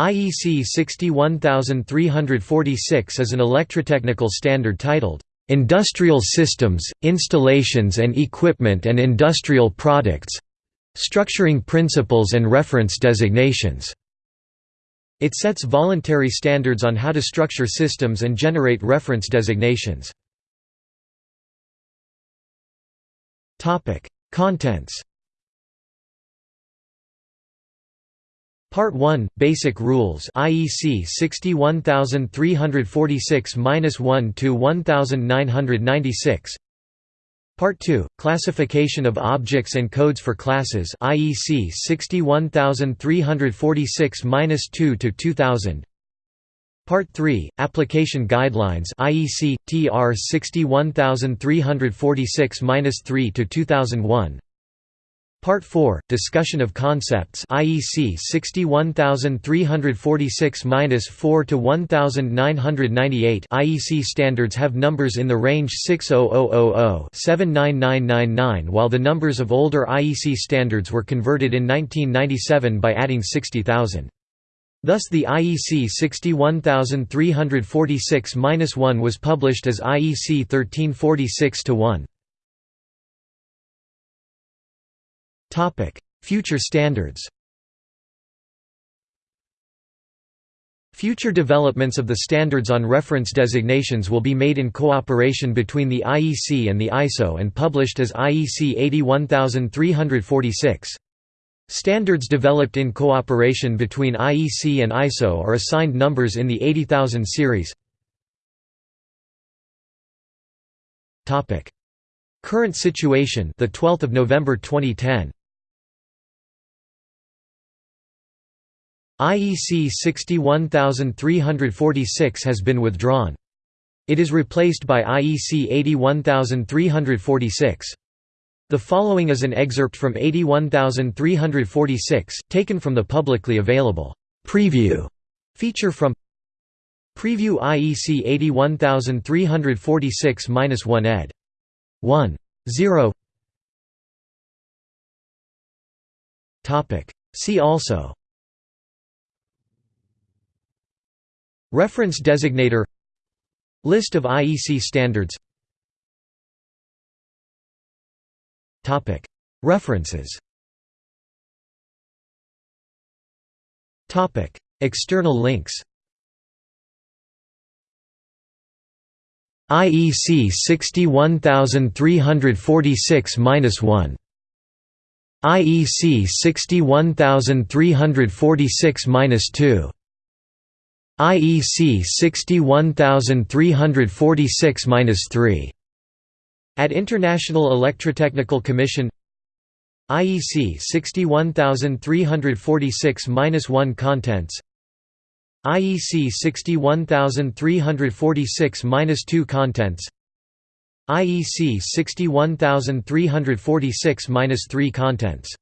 IEC 61346 is an electrotechnical standard titled, "...industrial systems, installations and equipment and industrial products structuring principles and reference designations." It sets voluntary standards on how to structure systems and generate reference designations. Contents Part 1 Basic Rules IEC 61346-1 to 1996 Part 2 Classification of Objects and Codes for Classes IEC 61346-2 to 2000 Part 3 Application Guidelines IEC TR 61346-3 to 2001 Part 4 Discussion of Concepts IEC 61346-4 to 1998 IEC standards have numbers in the range 60000-79999 while the numbers of older IEC standards were converted in 1997 by adding 60,000. Thus the IEC 61346-1 was published as IEC 1346-1. Topic: Future standards. Future developments of the standards on reference designations will be made in cooperation between the IEC and the ISO and published as IEC 81346. Standards developed in cooperation between IEC and ISO are assigned numbers in the 80000 series. Topic: Current situation, the 12th of November 2010. IEC 61346 has been withdrawn. It is replaced by IEC 81346. The following is an excerpt from 81346, taken from the publicly available preview feature from Preview IEC 81346-1 ed. 1. 0 See also Reference designator. List of IEC standards. Topic. References. Topic. External links. IEC 61346-1 IEC 61346-2 IEC 61346-3 at International Electrotechnical Commission IEC 61346-1 Contents. IEC 61346-2 Contents. IEC 61346-3 Contents